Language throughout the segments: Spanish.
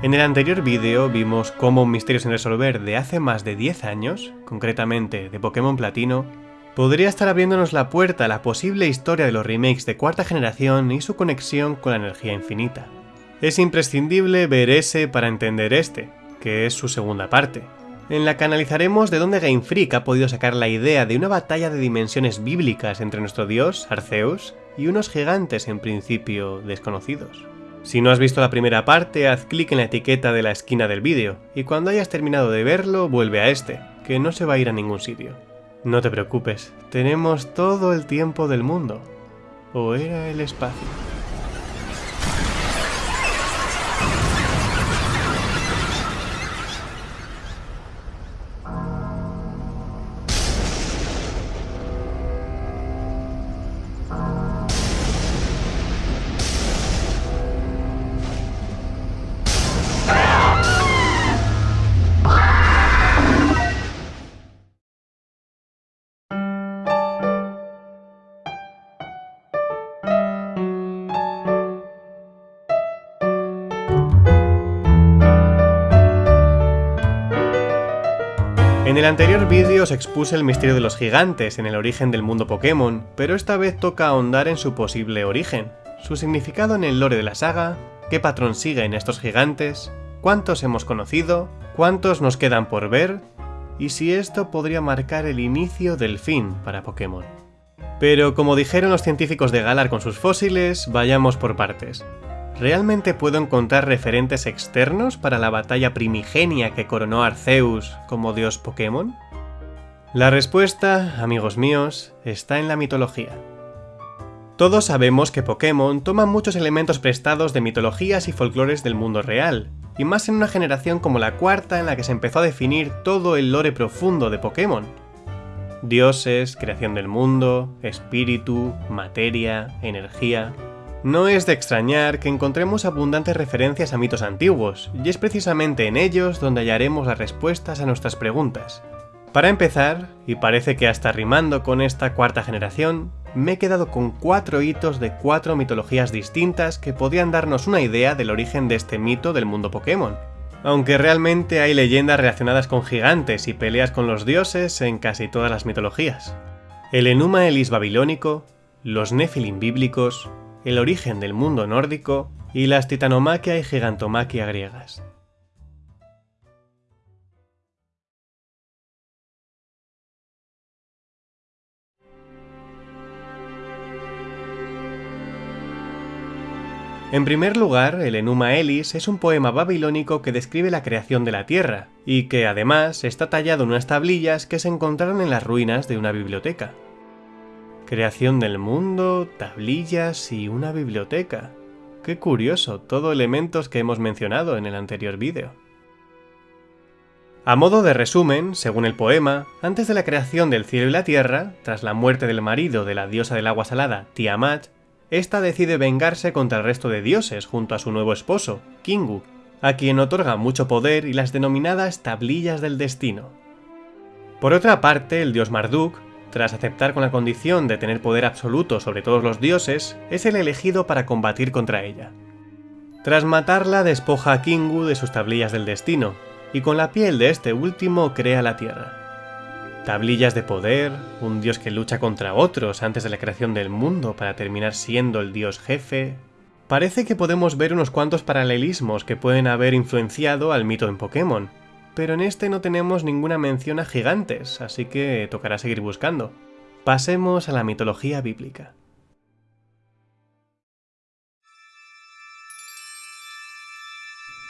En el anterior vídeo vimos cómo un misterio sin resolver de hace más de 10 años, concretamente de Pokémon Platino, podría estar abriéndonos la puerta a la posible historia de los remakes de cuarta generación y su conexión con la energía infinita. Es imprescindible ver ese para entender este, que es su segunda parte, en la que analizaremos de dónde Game Freak ha podido sacar la idea de una batalla de dimensiones bíblicas entre nuestro dios, Arceus, y unos gigantes en principio desconocidos. Si no has visto la primera parte, haz clic en la etiqueta de la esquina del vídeo, y cuando hayas terminado de verlo, vuelve a este, que no se va a ir a ningún sitio. No te preocupes, tenemos todo el tiempo del mundo. ¿O era el espacio? El anterior vídeo os expuse el misterio de los gigantes en el origen del mundo Pokémon, pero esta vez toca ahondar en su posible origen, su significado en el lore de la saga, qué patrón siguen estos gigantes, cuántos hemos conocido, cuántos nos quedan por ver, y si esto podría marcar el inicio del fin para Pokémon. Pero como dijeron los científicos de Galar con sus fósiles, vayamos por partes. ¿Realmente puedo encontrar referentes externos para la batalla primigenia que coronó Arceus como dios Pokémon? La respuesta, amigos míos, está en la mitología. Todos sabemos que Pokémon toma muchos elementos prestados de mitologías y folclores del mundo real, y más en una generación como la cuarta en la que se empezó a definir todo el lore profundo de Pokémon. Dioses, creación del mundo, espíritu, materia, energía... No es de extrañar que encontremos abundantes referencias a mitos antiguos, y es precisamente en ellos donde hallaremos las respuestas a nuestras preguntas. Para empezar, y parece que hasta rimando con esta cuarta generación, me he quedado con cuatro hitos de cuatro mitologías distintas que podrían darnos una idea del origen de este mito del mundo Pokémon. Aunque realmente hay leyendas relacionadas con gigantes y peleas con los dioses en casi todas las mitologías. El Enuma Elis babilónico, los Nephilim bíblicos, el origen del mundo nórdico y las titanomaquia y gigantomaquia griegas. En primer lugar, el Enuma Elis es un poema babilónico que describe la creación de la Tierra, y que además está tallado en unas tablillas que se encontraron en las ruinas de una biblioteca. Creación del mundo, tablillas y una biblioteca. Qué curioso, todo elementos que hemos mencionado en el anterior vídeo. A modo de resumen, según el poema, antes de la creación del cielo y la tierra, tras la muerte del marido de la diosa del agua salada, Tiamat, esta decide vengarse contra el resto de dioses junto a su nuevo esposo, Kingu, a quien otorga mucho poder y las denominadas tablillas del destino. Por otra parte, el dios Marduk, tras aceptar con la condición de tener poder absoluto sobre todos los dioses, es el elegido para combatir contra ella. Tras matarla despoja a Kingu de sus tablillas del destino, y con la piel de este último crea la Tierra. Tablillas de poder, un dios que lucha contra otros antes de la creación del mundo para terminar siendo el dios jefe... Parece que podemos ver unos cuantos paralelismos que pueden haber influenciado al mito en Pokémon, pero en este no tenemos ninguna mención a gigantes, así que tocará seguir buscando. Pasemos a la mitología bíblica.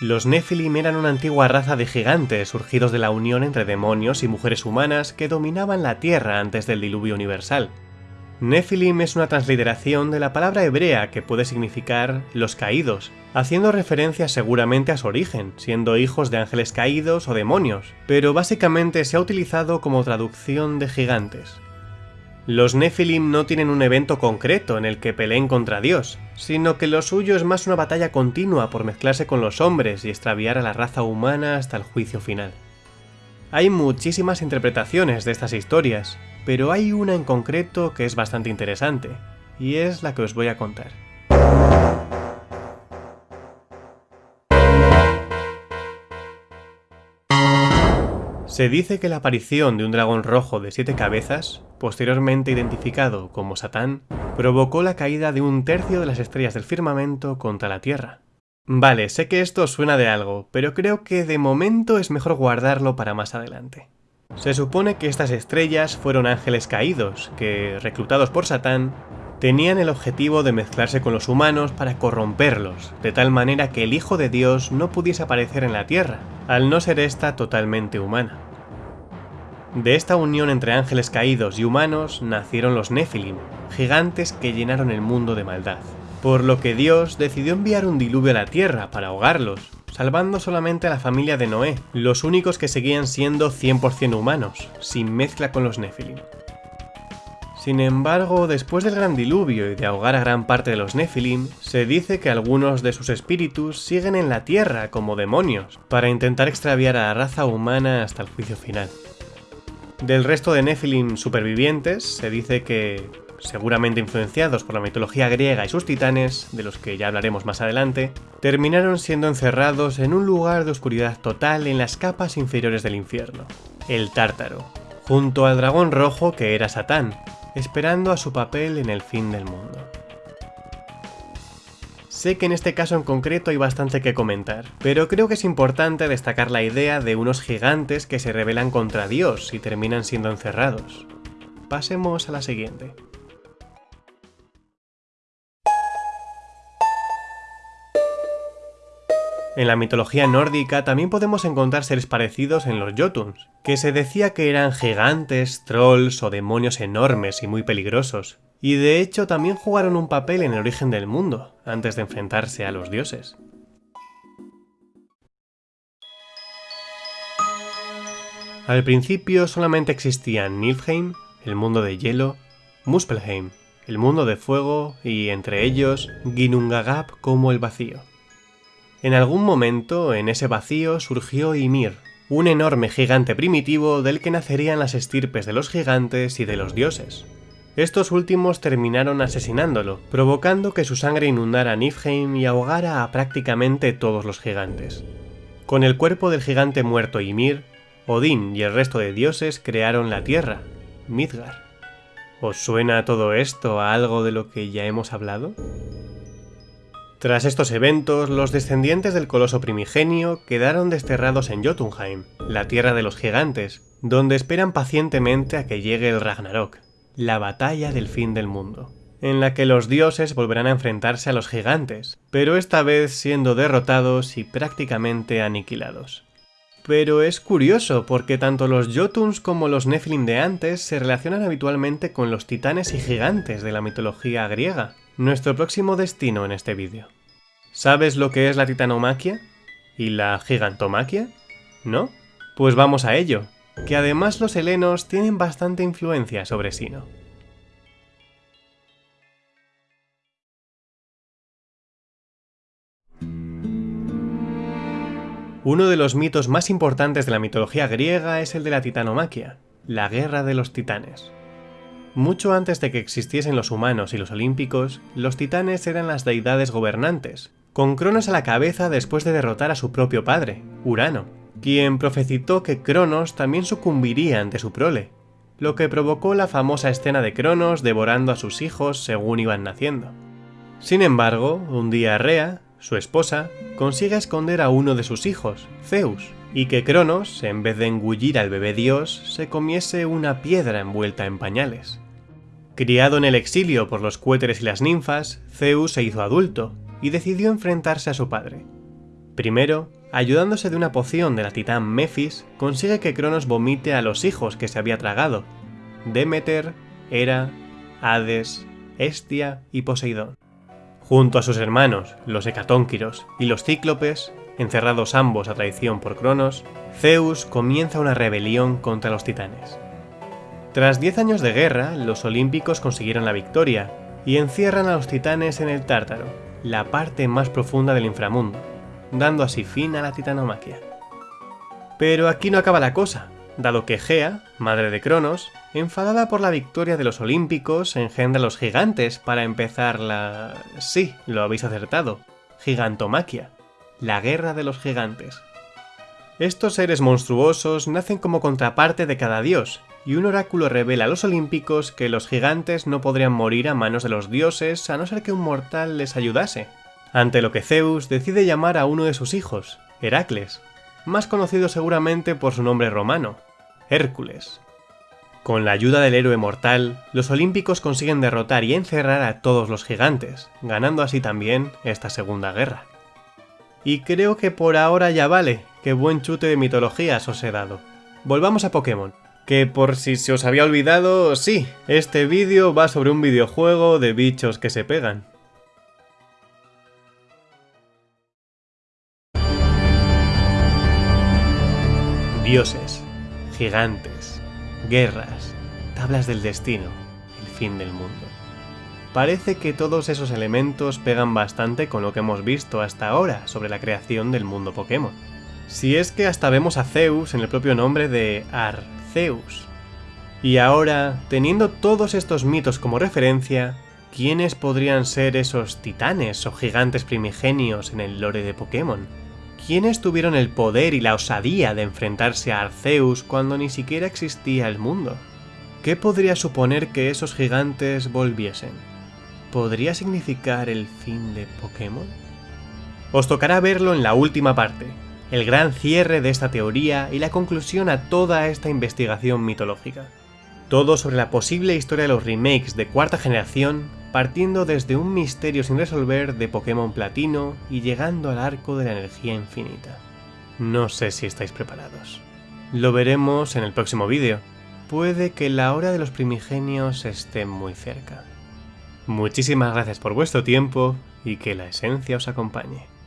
Los Nephilim eran una antigua raza de gigantes surgidos de la unión entre demonios y mujeres humanas que dominaban la Tierra antes del diluvio universal. Nephilim es una transliteración de la palabra hebrea que puede significar los caídos, haciendo referencia seguramente a su origen, siendo hijos de ángeles caídos o demonios, pero básicamente se ha utilizado como traducción de gigantes. Los Nephilim no tienen un evento concreto en el que peleen contra Dios, sino que lo suyo es más una batalla continua por mezclarse con los hombres y extraviar a la raza humana hasta el juicio final. Hay muchísimas interpretaciones de estas historias, pero hay una en concreto que es bastante interesante, y es la que os voy a contar. Se dice que la aparición de un dragón rojo de siete cabezas, posteriormente identificado como Satán, provocó la caída de un tercio de las estrellas del firmamento contra la Tierra. Vale, sé que esto suena de algo, pero creo que de momento es mejor guardarlo para más adelante. Se supone que estas estrellas fueron ángeles caídos, que, reclutados por Satán, tenían el objetivo de mezclarse con los humanos para corromperlos, de tal manera que el Hijo de Dios no pudiese aparecer en la Tierra, al no ser esta totalmente humana. De esta unión entre ángeles caídos y humanos nacieron los Nephilim, gigantes que llenaron el mundo de maldad. Por lo que Dios decidió enviar un diluvio a la Tierra para ahogarlos, salvando solamente a la familia de Noé, los únicos que seguían siendo 100% humanos, sin mezcla con los Nephilim. Sin embargo, después del gran diluvio y de ahogar a gran parte de los Nephilim, se dice que algunos de sus espíritus siguen en la tierra como demonios, para intentar extraviar a la raza humana hasta el juicio final. Del resto de Nephilim supervivientes, se dice que, seguramente influenciados por la mitología griega y sus titanes, de los que ya hablaremos más adelante, terminaron siendo encerrados en un lugar de oscuridad total en las capas inferiores del infierno, el Tártaro, junto al dragón rojo que era Satán, esperando a su papel en el fin del mundo. Sé que en este caso en concreto hay bastante que comentar, pero creo que es importante destacar la idea de unos gigantes que se rebelan contra Dios y terminan siendo encerrados. Pasemos a la siguiente. En la mitología nórdica también podemos encontrar seres parecidos en los Jotuns, que se decía que eran gigantes, trolls o demonios enormes y muy peligrosos, y de hecho también jugaron un papel en el origen del mundo, antes de enfrentarse a los dioses. Al principio solamente existían Niflheim, el mundo de hielo, Muspelheim, el mundo de fuego y entre ellos Ginnungagap como el vacío. En algún momento, en ese vacío, surgió Ymir, un enorme gigante primitivo del que nacerían las estirpes de los gigantes y de los dioses. Estos últimos terminaron asesinándolo, provocando que su sangre inundara Niflheim y ahogara a prácticamente todos los gigantes. Con el cuerpo del gigante muerto Ymir, Odín y el resto de dioses crearon la Tierra, Midgar. ¿Os suena todo esto a algo de lo que ya hemos hablado? Tras estos eventos, los descendientes del coloso primigenio quedaron desterrados en Jotunheim, la tierra de los gigantes, donde esperan pacientemente a que llegue el Ragnarok, la batalla del fin del mundo, en la que los dioses volverán a enfrentarse a los gigantes, pero esta vez siendo derrotados y prácticamente aniquilados. Pero es curioso porque tanto los Jotuns como los Nephilim de antes se relacionan habitualmente con los titanes y gigantes de la mitología griega, nuestro próximo destino en este vídeo. ¿Sabes lo que es la titanomaquia? ¿Y la gigantomaquia? ¿No? Pues vamos a ello, que además los helenos tienen bastante influencia sobre Sino. Uno de los mitos más importantes de la mitología griega es el de la titanomaquia, la guerra de los titanes. Mucho antes de que existiesen los humanos y los olímpicos, los titanes eran las deidades gobernantes, con Cronos a la cabeza después de derrotar a su propio padre, Urano, quien profetizó que Cronos también sucumbiría ante su prole, lo que provocó la famosa escena de Cronos devorando a sus hijos según iban naciendo. Sin embargo, un día Rea, su esposa, consigue esconder a uno de sus hijos, Zeus, y que Cronos, en vez de engullir al bebé dios, se comiese una piedra envuelta en pañales. Criado en el exilio por los cuéteres y las ninfas, Zeus se hizo adulto y decidió enfrentarse a su padre. Primero, ayudándose de una poción de la titán Mephis, consigue que Cronos vomite a los hijos que se había tragado, Demeter, Hera, Hades, Hestia y Poseidón. Junto a sus hermanos, los Hecatónquiros y los Cíclopes, encerrados ambos a traición por Cronos, Zeus comienza una rebelión contra los titanes. Tras 10 años de guerra, los olímpicos consiguieron la victoria y encierran a los titanes en el Tártaro, la parte más profunda del inframundo, dando así fin a la titanomaquia. Pero aquí no acaba la cosa, dado que Gea, madre de Cronos, enfadada por la victoria de los olímpicos, engendra a los gigantes para empezar la... sí, lo habéis acertado, gigantomaquia, la guerra de los gigantes. Estos seres monstruosos nacen como contraparte de cada dios, y un oráculo revela a los olímpicos que los gigantes no podrían morir a manos de los dioses a no ser que un mortal les ayudase. Ante lo que Zeus decide llamar a uno de sus hijos, Heracles, más conocido seguramente por su nombre romano, Hércules. Con la ayuda del héroe mortal, los olímpicos consiguen derrotar y encerrar a todos los gigantes, ganando así también esta segunda guerra. Y creo que por ahora ya vale, qué buen chute de mitologías os he dado. Volvamos a Pokémon. Que por si se os había olvidado, sí, este vídeo va sobre un videojuego de bichos que se pegan. Dioses, gigantes, guerras, tablas del destino, el fin del mundo. Parece que todos esos elementos pegan bastante con lo que hemos visto hasta ahora sobre la creación del mundo Pokémon. Si es que hasta vemos a Zeus en el propio nombre de Arceus. Y ahora, teniendo todos estos mitos como referencia, ¿quiénes podrían ser esos titanes o gigantes primigenios en el lore de Pokémon? ¿Quiénes tuvieron el poder y la osadía de enfrentarse a Arceus cuando ni siquiera existía el mundo? ¿Qué podría suponer que esos gigantes volviesen? ¿Podría significar el fin de Pokémon? Os tocará verlo en la última parte, el gran cierre de esta teoría y la conclusión a toda esta investigación mitológica. Todo sobre la posible historia de los remakes de cuarta generación partiendo desde un misterio sin resolver de Pokémon Platino y llegando al arco de la energía infinita. No sé si estáis preparados. Lo veremos en el próximo vídeo. Puede que la hora de los primigenios esté muy cerca. Muchísimas gracias por vuestro tiempo y que la esencia os acompañe.